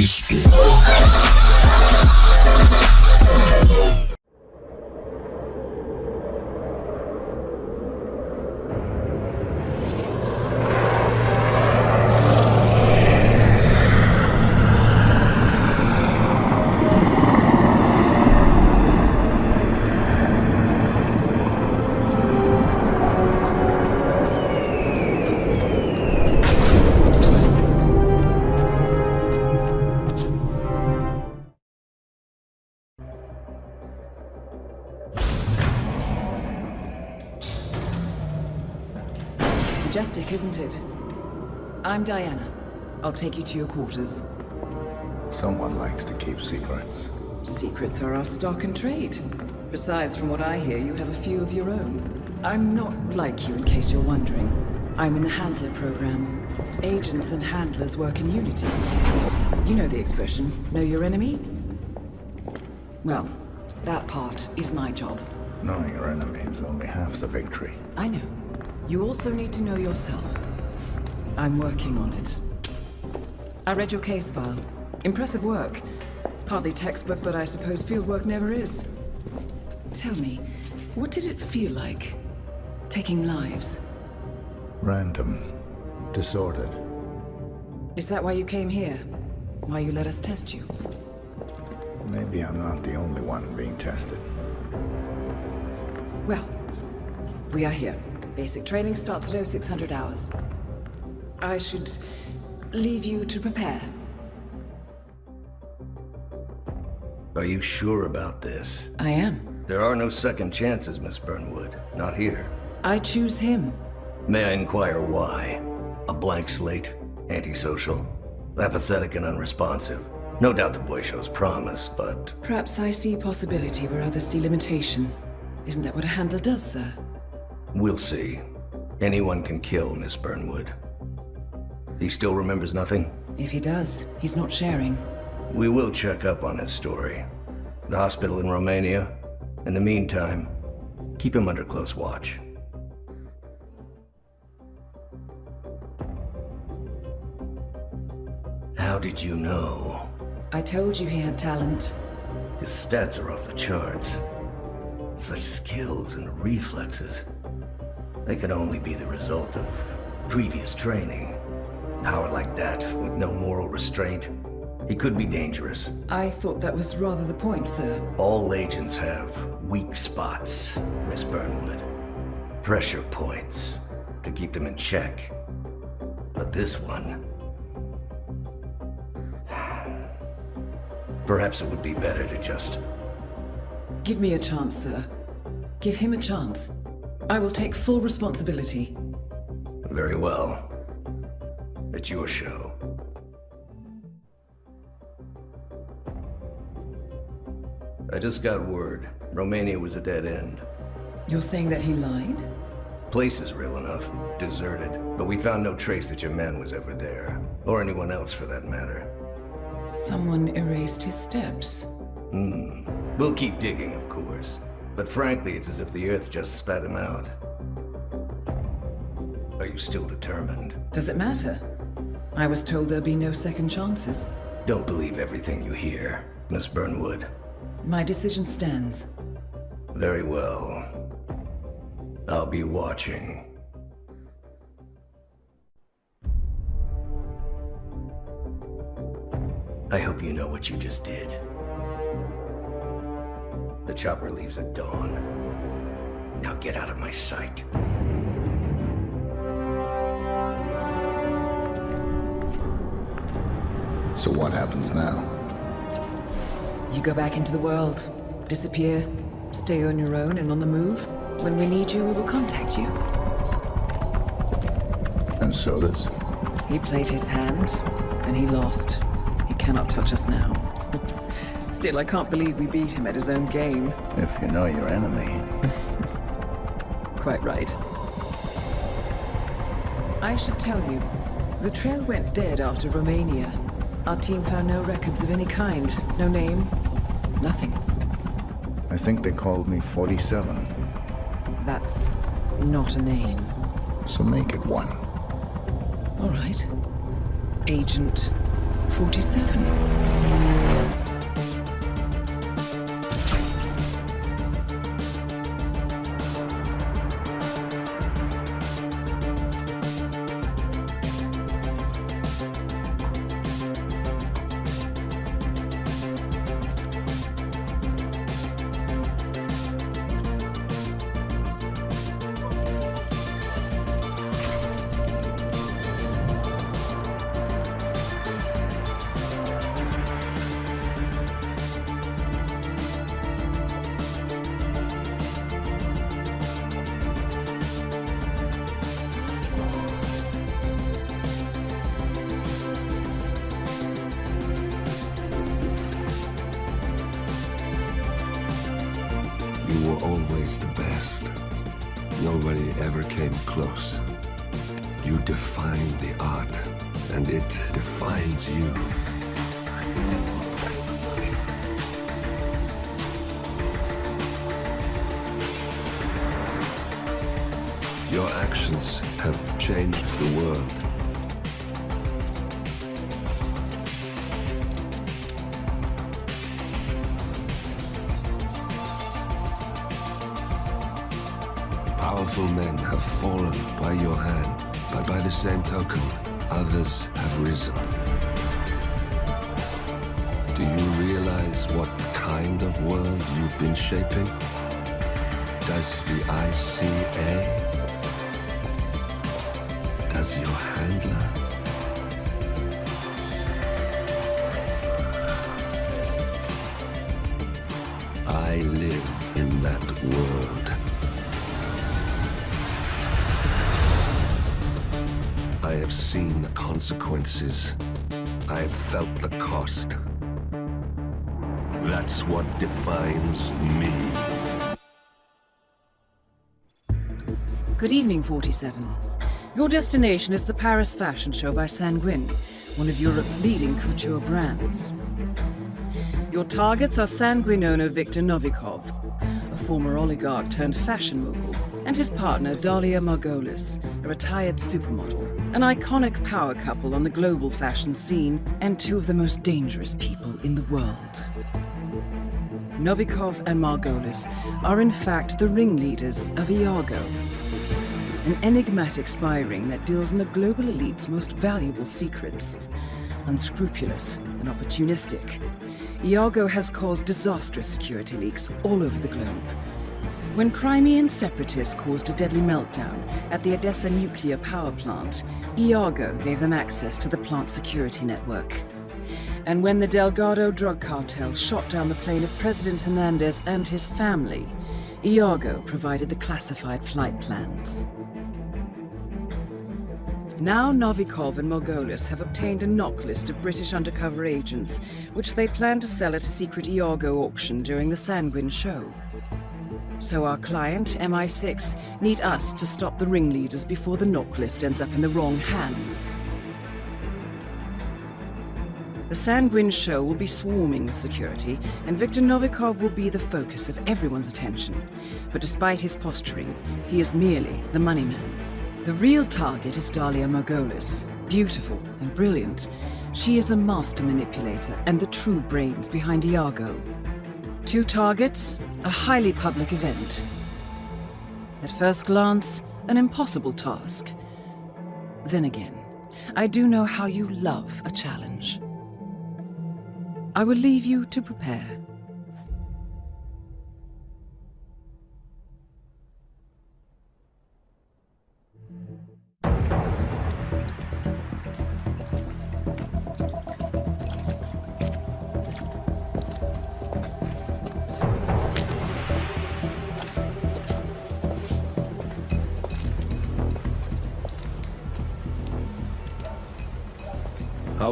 Cristo. I'm Diana. I'll take you to your quarters. Someone likes to keep secrets. Secrets are our stock and trade. Besides, from what I hear, you have a few of your own. I'm not like you, in case you're wondering. I'm in the Handler program. Agents and handlers work in unity. You know the expression, know your enemy? Well, that part is my job. Knowing your enemy is only half the victory. I know. You also need to know yourself. I'm working on it. I read your case file. Impressive work. Hardly textbook, but I suppose fieldwork never is. Tell me, what did it feel like? Taking lives? Random. Disordered. Is that why you came here? Why you let us test you? Maybe I'm not the only one being tested. Well, we are here. Basic training starts at 0600 hours. I should leave you to prepare. Are you sure about this? I am. There are no second chances, Miss Burnwood. Not here. I choose him. May I inquire why? A blank slate? Antisocial? Apathetic and unresponsive? No doubt the boy shows promise, but... Perhaps I see possibility where others see limitation. Isn't that what a handler does, sir? We'll see. Anyone can kill Miss Burnwood. He still remembers nothing? If he does, he's not sharing. We will check up on his story. The hospital in Romania. In the meantime, keep him under close watch. How did you know? I told you he had talent. His stats are off the charts. Such skills and reflexes. They can only be the result of previous training. Power like that, with no moral restraint, he could be dangerous. I thought that was rather the point, sir. All agents have weak spots, Miss Burnwood. Pressure points to keep them in check. But this one... Perhaps it would be better to just... Give me a chance, sir. Give him a chance. I will take full responsibility. Very well. It's your show. I just got word. Romania was a dead end. You're saying that he lied? Place is real enough. Deserted. But we found no trace that your man was ever there. Or anyone else for that matter. Someone erased his steps. Hmm. We'll keep digging, of course. But frankly, it's as if the Earth just spat him out. Are you still determined? Does it matter? I was told there'd be no second chances. Don't believe everything you hear, Miss Burnwood. My decision stands. Very well. I'll be watching. I hope you know what you just did. The chopper leaves at dawn. Now get out of my sight. So what happens now? You go back into the world, disappear, stay on your own and on the move. When we need you, we will contact you. And Soders? He played his hand, and he lost. He cannot touch us now. Still, I can't believe we beat him at his own game. If you know your enemy. Quite right. I should tell you, the trail went dead after Romania. Our team found no records of any kind. No name. Nothing. I think they called me 47. That's not a name. So make it one. All right. Agent 47. Your actions have changed the world. Powerful men have fallen by your hand, but by the same token, others have risen. Do you realize what kind of world you've been shaping? Does the ICA? Does your handler? I live in that world. I have seen the consequences. I have felt the cost. That's what defines me. Good evening, 47. Your destination is the Paris Fashion Show by Sanguine, one of Europe's leading couture brands. Your targets are Sanguine owner Viktor Novikov, a former oligarch turned fashion mogul, and his partner Dalia Margolis, a retired supermodel, an iconic power couple on the global fashion scene, and two of the most dangerous people in the world. Novikov and Margolis are in fact the ringleaders of Iago, an enigmatic spy ring that deals in the global elite's most valuable secrets. Unscrupulous and opportunistic, Iago has caused disastrous security leaks all over the globe. When Crimean separatists caused a deadly meltdown at the Odessa nuclear power plant, Iago gave them access to the plant security network. And when the Delgado drug cartel shot down the plane of President Hernandez and his family, Iago provided the classified flight plans. Now Novikov and Margolis have obtained a NOC list of British undercover agents, which they plan to sell at a secret Iago auction during the Sanguine show. So our client, MI6, need us to stop the ringleaders before the NOC list ends up in the wrong hands. The Sanguine show will be swarming with security, and Viktor Novikov will be the focus of everyone's attention. But despite his posturing, he is merely the money man. The real target is Dalia Margolis. Beautiful and brilliant, she is a master manipulator and the true brains behind Iago. Two targets, a highly public event. At first glance, an impossible task. Then again, I do know how you love a challenge. I will leave you to prepare.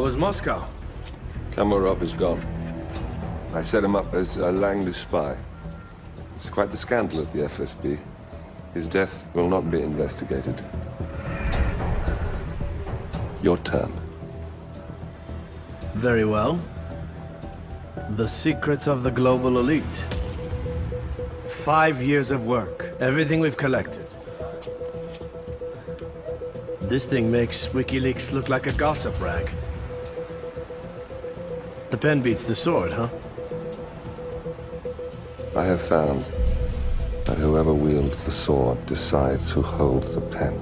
Was Moscow? Kamarov is gone. I set him up as a Langley spy. It's quite the scandal at the FSB. His death will not be investigated. Your turn. Very well. The secrets of the global elite. Five years of work, everything we've collected. This thing makes WikiLeaks look like a gossip rag. The pen beats the sword, huh? I have found that whoever wields the sword decides who holds the pen.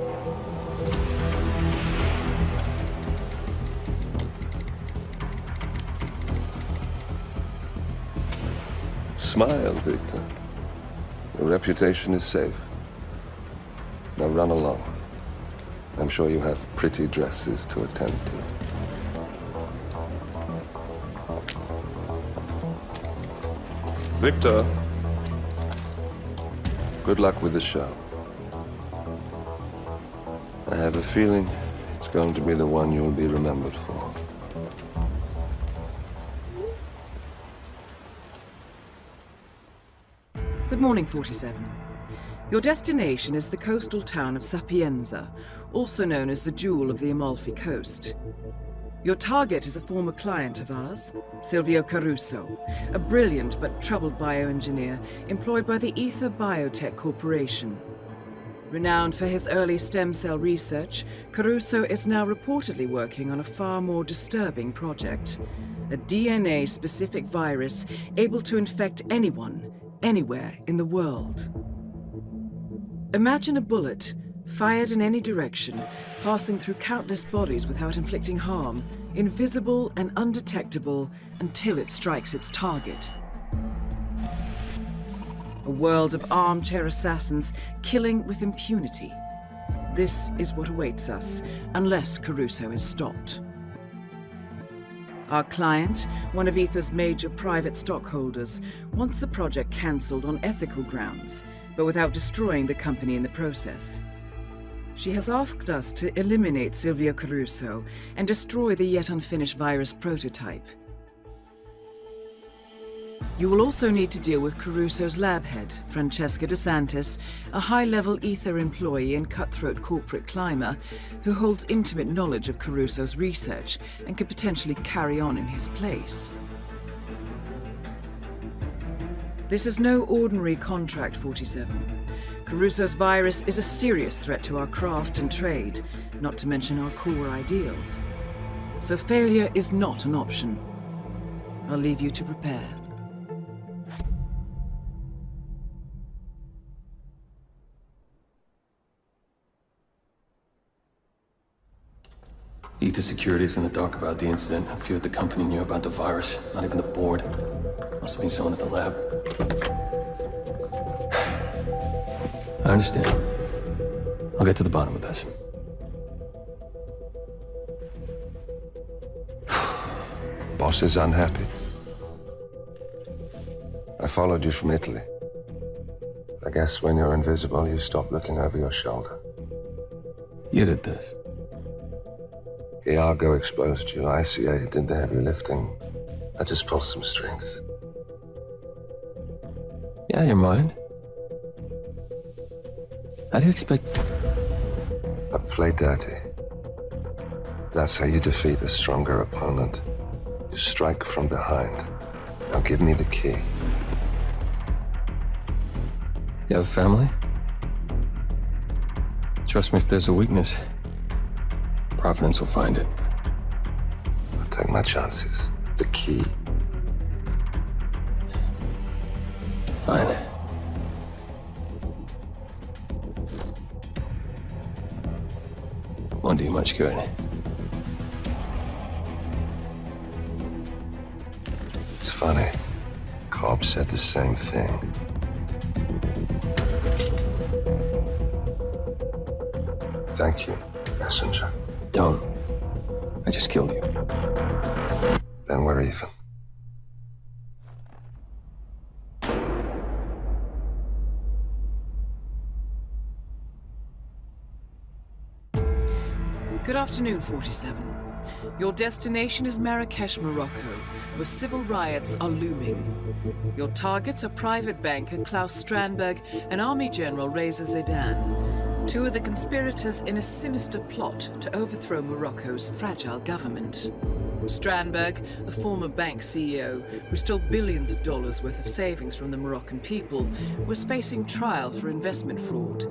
Smile, Viktor. Your reputation is safe. Now run along. I'm sure you have pretty dresses to attend to. Viktor. Good luck with the show. I have a feeling it's going to be the one you'll be remembered for. Good morning, 47. Your destination is the coastal town of Sapienza, also known as the Jewel of the Amalfi Coast. Your target is a former client of ours, Silvio Caruso, a brilliant but troubled bioengineer employed by the Ether Biotech Corporation. Renowned for his early stem cell research, Caruso is now reportedly working on a far more disturbing project. A DNA-specific virus able to infect anyone, anywhere in the world. Imagine a bullet, fired in any direction, passing through countless bodies without inflicting harm, invisible and undetectable until it strikes its target. A world of armchair assassins killing with impunity. This is what awaits us, unless Caruso is stopped. Our client, one of Ether's major private stockholders, wants the project cancelled on ethical grounds, but without destroying the company in the process. She has asked us to eliminate Silvio Caruso and destroy the yet unfinished virus prototype. You will also need to deal with Caruso's lab head, Francesca DeSantis, a high-level Ether employee and cutthroat corporate climber who holds intimate knowledge of Caruso's research and could potentially carry on in his place. This is no ordinary Contract 47. Caruso's virus is a serious threat to our craft and trade, not to mention our core ideals. So failure is not an option. I'll leave you to prepare. Ether Security's in the dark about the incident. Few at the company knew about the virus. Not even the board. Must have been someone at the lab. I understand. I'll get to the bottom of this. Boss is unhappy. I followed you from Italy. I guess when you're invisible, you stop looking over your shoulder. You did this. Iago exposed you. ICA did the heavy lifting. I just pulled some strings. Yeah, your mind. How do you expect... I play dirty. That's how you defeat a stronger opponent. You strike from behind. Now give me the key. You have a family? Trust me if there's a weakness. Providence will find it. I'll take my chances. The key. Much good. It's funny. Cobb said the same thing. Thank you, messenger. Don't. I just killed you. Then we're even. Good afternoon, 47. Your destination is Marrakesh, Morocco, where civil riots are looming. Your targets are private banker Claus Strandberg and Army General Reza Zaydan, two of the conspirators in a sinister plot to overthrow Morocco's fragile government. Strandberg, a former bank CEO who stole billions of dollars worth of savings from the Moroccan people, was facing trial for investment fraud.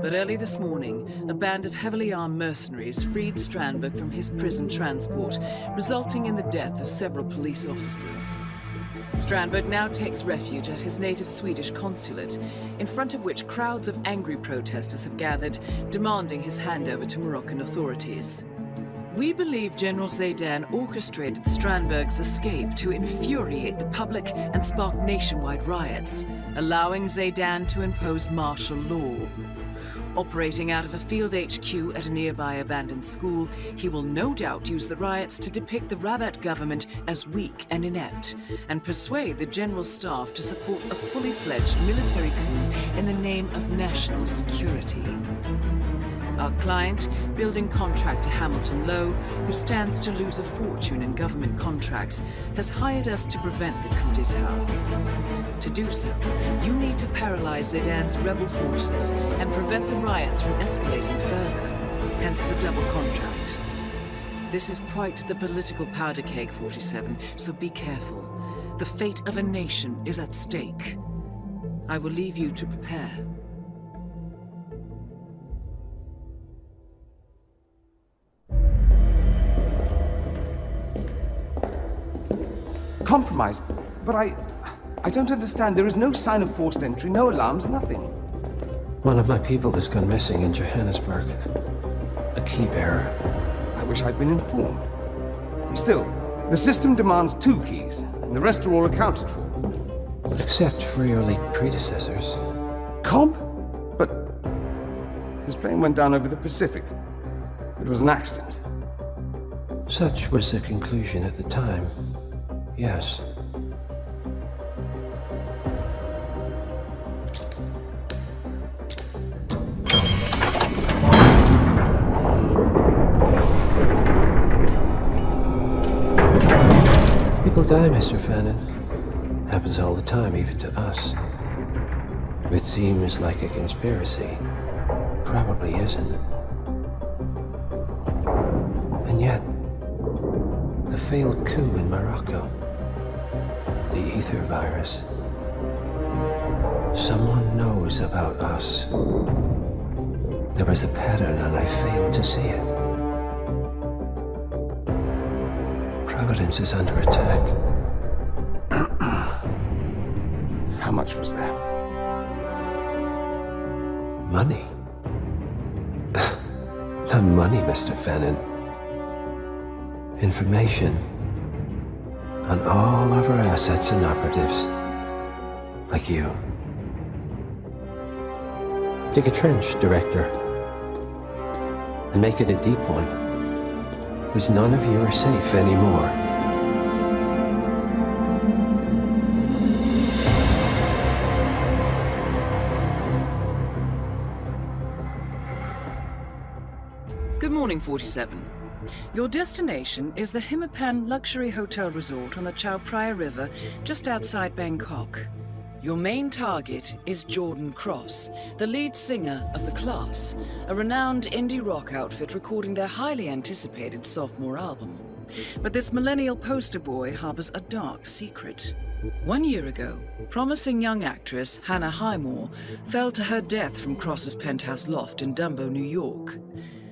But early this morning, a band of heavily armed mercenaries freed Strandberg from his prison transport, resulting in the death of several police officers. Strandberg now takes refuge at his native Swedish consulate, in front of which crowds of angry protesters have gathered, demanding his handover to Moroccan authorities. We believe General Zaydan orchestrated Strandberg's escape to infuriate the public and spark nationwide riots, allowing Zaydan to impose martial law. Operating out of a field HQ at a nearby abandoned school, he will no doubt use the riots to depict the Rabat government as weak and inept, and persuade the general staff to support a fully fledged military coup in the name of national security. Our client, building contractor Hamilton Lowe, who stands to lose a fortune in government contracts, has hired us to prevent the coup d'etat. To do so, you need to paralyze Zaydan's rebel forces and prevent the riots from escalating further, hence the double contract. This is quite the political powder keg, 47, so be careful. The fate of a nation is at stake. I will leave you to prepare. Compromised? But I... I don't understand. There is no sign of forced entry, no alarms, nothing. One of my people has gone missing in Johannesburg. A key bearer. I wish I'd been informed. Still, the system demands two keys, and the rest are all accounted for. Except for your late predecessors. Comp? But... His plane went down over the Pacific. It was an accident. Such was the conclusion at the time. Yes. People die, Mr. Fannin. Happens all the time, even to us. It seems like a conspiracy. Probably isn't. And yet, the failed coup in Morocco, the ether virus. Someone knows about us. There is a pattern and I fail to see it. Providence is under attack. How much was there? Money? Not money, Mr. Fannin. Information on all of our assets and operatives. Like you. Dig a trench, Director. And make it a deep one. Because none of you are safe anymore. Good morning, 47. Your destination is the Himmapan Luxury Hotel Resort on the Chao Phraya River, just outside Bangkok. Your main target is Jordan Cross, the lead singer of The Class, a renowned indie rock outfit recording their highly anticipated sophomore album. But this millennial poster boy harbors a dark secret. One year ago, promising young actress Hannah Highmore fell to her death from Cross's penthouse loft in Dumbo, New York.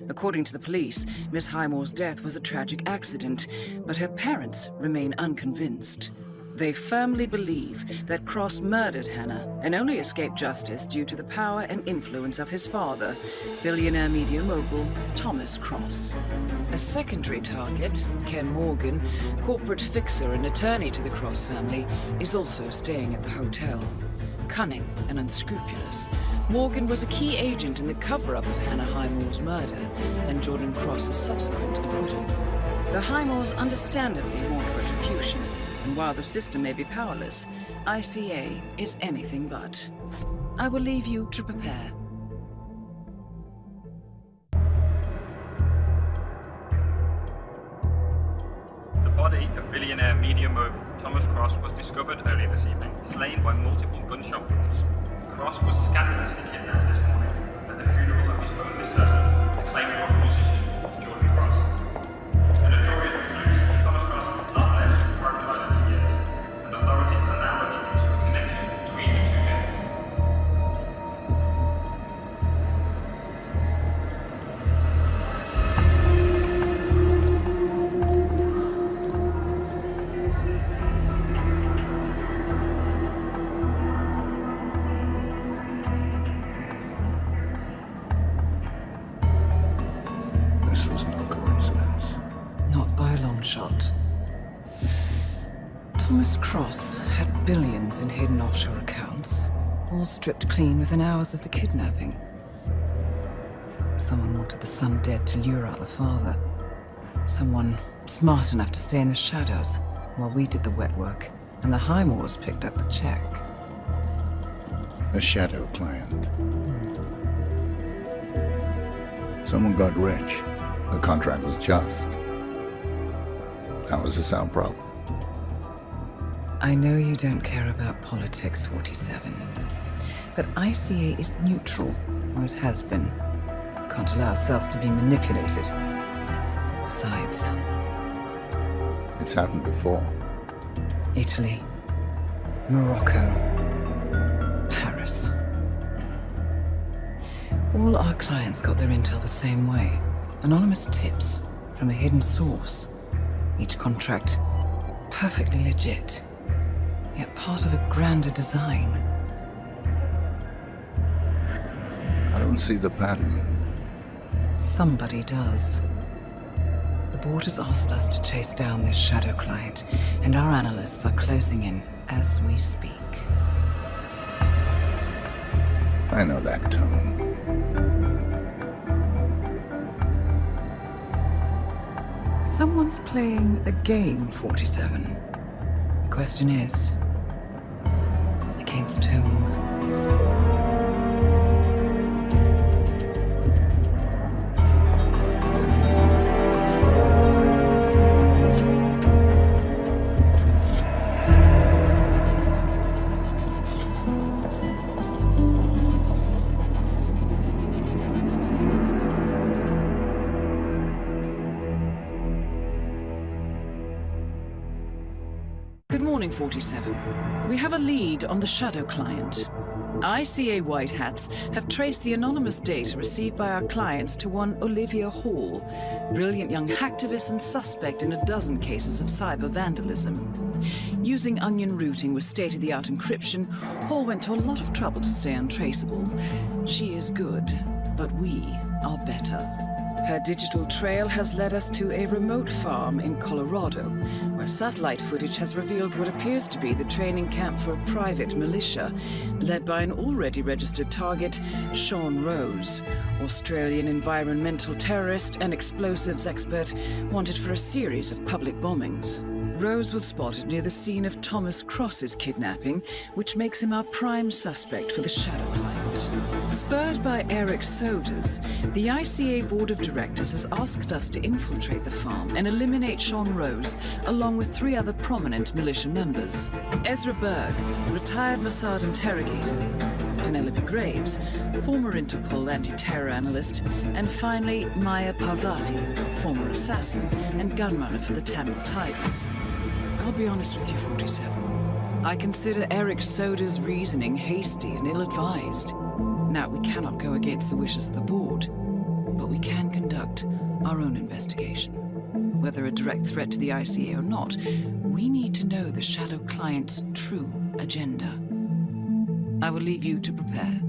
According to the police, Miss Highmore's death was a tragic accident, but her parents remain unconvinced. They firmly believe that Cross murdered Hannah and only escaped justice due to the power and influence of his father, billionaire media mogul Thomas Cross. A secondary target, Ken Morgan, corporate fixer and attorney to the Cross family, is also staying at the hotel. Cunning and unscrupulous, Morgan was a key agent in the cover-up of Hannah Highmore's murder and Jordan Cross's subsequent acquittal. The Highmores understandably want retribution, and while the system may be powerless, ICA is anything but. I will leave you to prepare. Slain by multiple gunshot wounds. Cross was scandalously kidnapped this morning at the funeral of his only son, Cross had billions in hidden offshore accounts, all stripped clean within hours of the kidnapping. Someone wanted the son dead to lure out the father. Someone smart enough to stay in the shadows while we did the wet work, and the Highmores picked up the check. A shadow client. Someone got rich. The contract was just. That was a sound problem. I know you don't care about politics, 47. But ICA is neutral, always has been. Can't allow ourselves to be manipulated. Besides, It's happened before. Italy, Morocco, Paris. All our clients got their intel the same way. Anonymous tips from a hidden source. Each contract perfectly legit, yet part of a grander design. I don't see the pattern. Somebody does. The board has asked us to chase down this shadow client, and our analysts are closing in as we speak. I know that tone. Someone's playing a game, 47. The question is, whom? Good morning, 47. We have a lead on the Shadow client. ICA White Hats have traced the anonymous data received by our clients to one Olivia Hall, brilliant young hacktivist and suspect in a dozen cases of cyber vandalism. Using onion routing with state-of-the-art encryption, Hall went to a lot of trouble to stay untraceable. She is good, but we are better. Her digital trail has led us to a remote farm in Colorado, where satellite footage has revealed what appears to be the training camp for a private militia, led by an already registered target, Sean Rose, Australian environmental terrorist and explosives expert wanted for a series of public bombings. Rose was spotted near the scene of Thomas Cross's kidnapping, which makes him our prime suspect for the Shadow Spurred by Eric Soders, the ICA Board of Directors has asked us to infiltrate the farm and eliminate Sean Rose, along with three other prominent militia members. Ezra Berg, retired Mossad interrogator, Penelope Graves, former Interpol anti-terror analyst, and finally Maya Parvati, former assassin and gunrunner for the Tamil Tigers. I'll be honest with you, 47. I consider Eric Soders' reasoning hasty and ill-advised. Now, we cannot go against the wishes of the board, but we can conduct our own investigation. Whether a direct threat to the ICA or not, we need to know the Shadow Client's true agenda. I will leave you to prepare.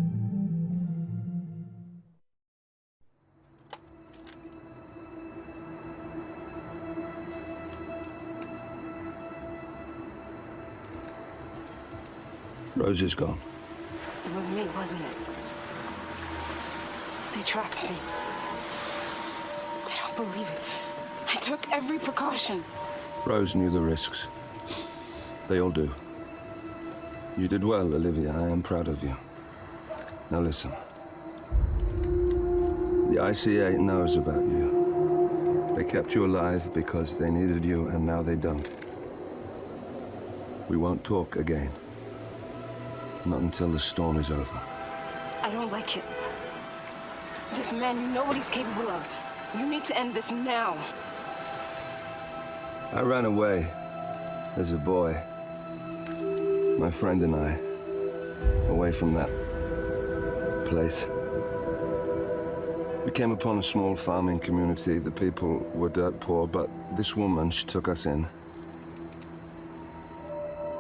Rose is gone. It was me, wasn't it? Tracked me. I don't believe it. I took every precaution. Rose knew the risks. They all do. You did well, Olivia. I am proud of you. Now listen. The ICA knows about you. They kept you alive because they needed you, and now they don't. We won't talk again. Not until the storm is over. I don't like it. This man, you know what he's capable of. You need to end this now. I ran away as a boy. My friend and I. Away from that place. We came upon a small farming community. The people were dirt poor, but this woman, she took us in.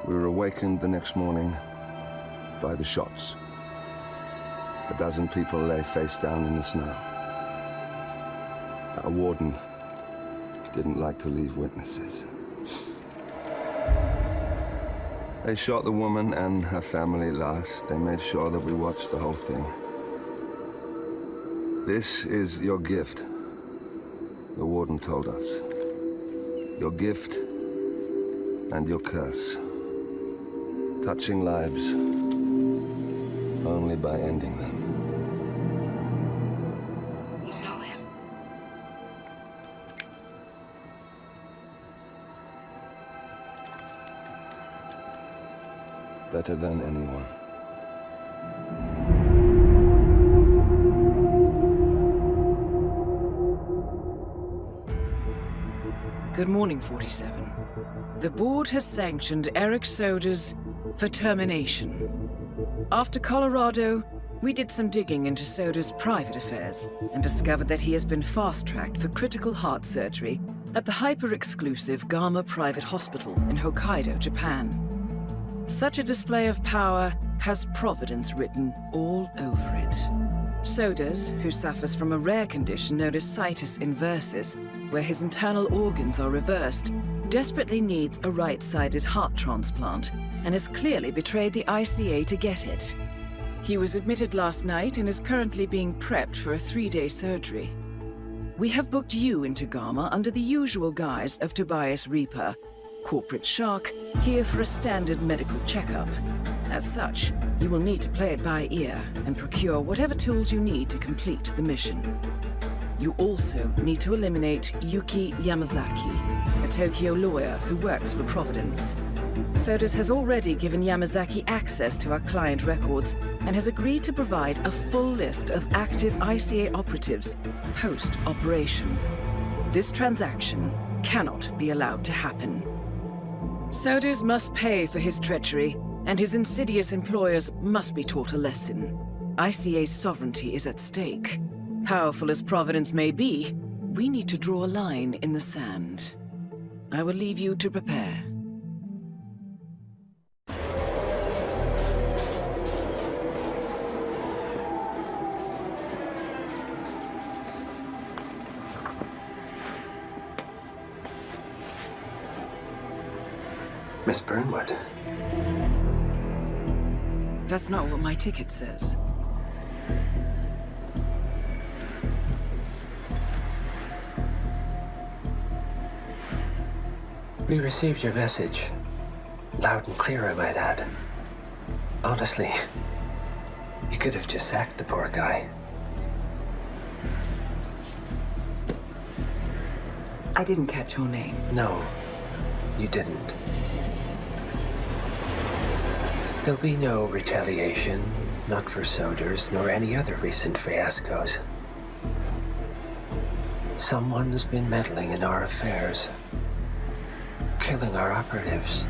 We were awakened the next morning by the shots. A dozen people lay face down in the snow. Our warden didn't like to leave witnesses. They shot the woman and her family last. They made sure that we watched the whole thing. This is your gift. The Warden told us. Your gift and your curse. Touching lives only by ending them. You know him. Better than anyone. Good morning, 47. The board has sanctioned Eric Soders for termination. After Colorado, we did some digging into Soders' private affairs and discovered that he has been fast-tracked for critical heart surgery at the hyper-exclusive Gama Private Hospital in Hokkaido, Japan. Such a display of power has Providence written all over it. Soders, who suffers from a rare condition known as situs inversus, where his internal organs are reversed, desperately needs a right-sided heart transplant and has clearly betrayed the ICA to get it. He was admitted last night and is currently being prepped for a three-day surgery. We have booked you into Gama under the usual guise of Tobias Rieper, corporate shark, here for a standard medical checkup. As such, you will need to play it by ear and procure whatever tools you need to complete the mission. You also need to eliminate Yuki Yamazaki, a Tokyo lawyer who works for Providence. Soders has already given Yamazaki access to our client records and has agreed to provide a full list of active ICA operatives post-operation. This transaction cannot be allowed to happen. Soders must pay for his treachery, and his insidious employers must be taught a lesson. ICA's sovereignty is at stake. Powerful as Providence may be, we need to draw a line in the sand. I will leave you to prepare. Miss Burnwood. That's not what my ticket says. We received your message. Loud and clear, I might add. Honestly, you could have just sacked the poor guy. I didn't catch your name. No, you didn't. There'll be no retaliation, not for Soders, nor any other recent fiascos. Someone's been meddling in our affairs, killing our operatives,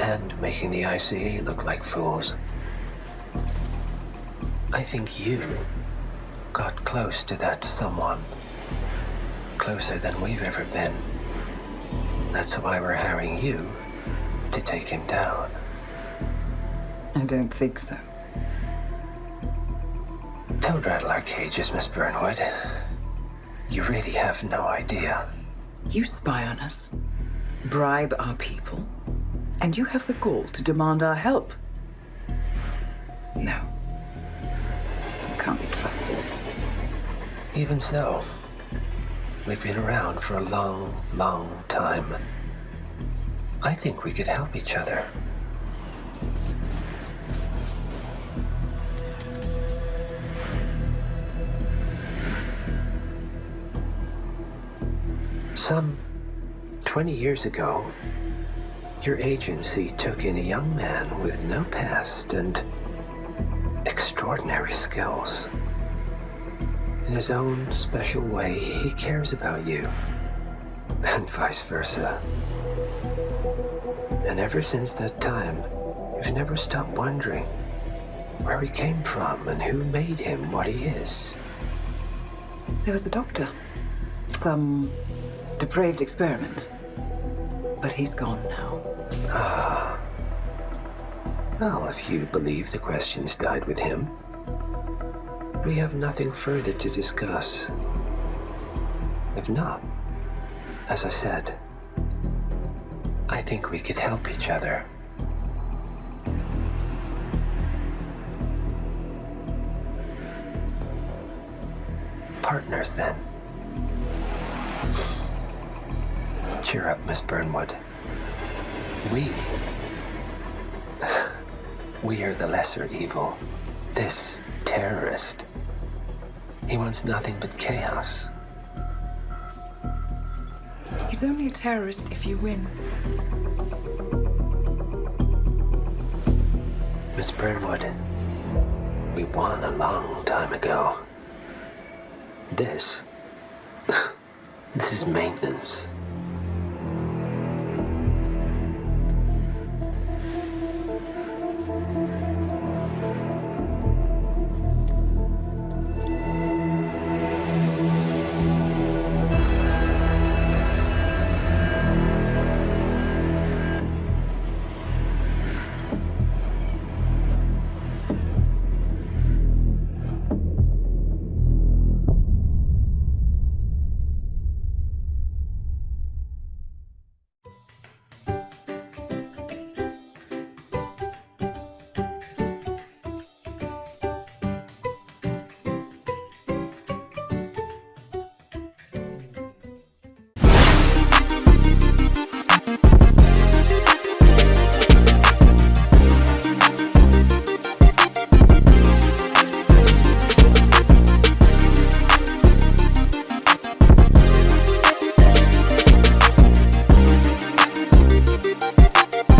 and making the ICA look like fools. I think you got close to that someone. Closer than we've ever been. That's why we're hiring you to take him down. I don't think so. Don't rattle our cages, Miss Burnwood. You really have no idea. You spy on us, bribe our people, and you have the gall to demand our help. No. You can't be trusted. Even so, we've been around for a long, long time. I think we could help each other. Some 20 years ago, your agency took in a young man with no past and extraordinary skills. In his own special way, he cares about you, and vice versa. And ever since that time, you've never stopped wondering where he came from and who made him what he is. There was a doctor. Some depraved experiment. But he's gone now. Ah. Well, if you believe the questions died with him, we have nothing further to discuss. If not, as I said, I think we could help each other. Partners, then. Cheer up, Miss Burnwood. We. We are the lesser evil. This terrorist. He wants nothing but chaos. He's only a terrorist if you win. Miss Burnwood, we won a long time ago. This. this is maintenance.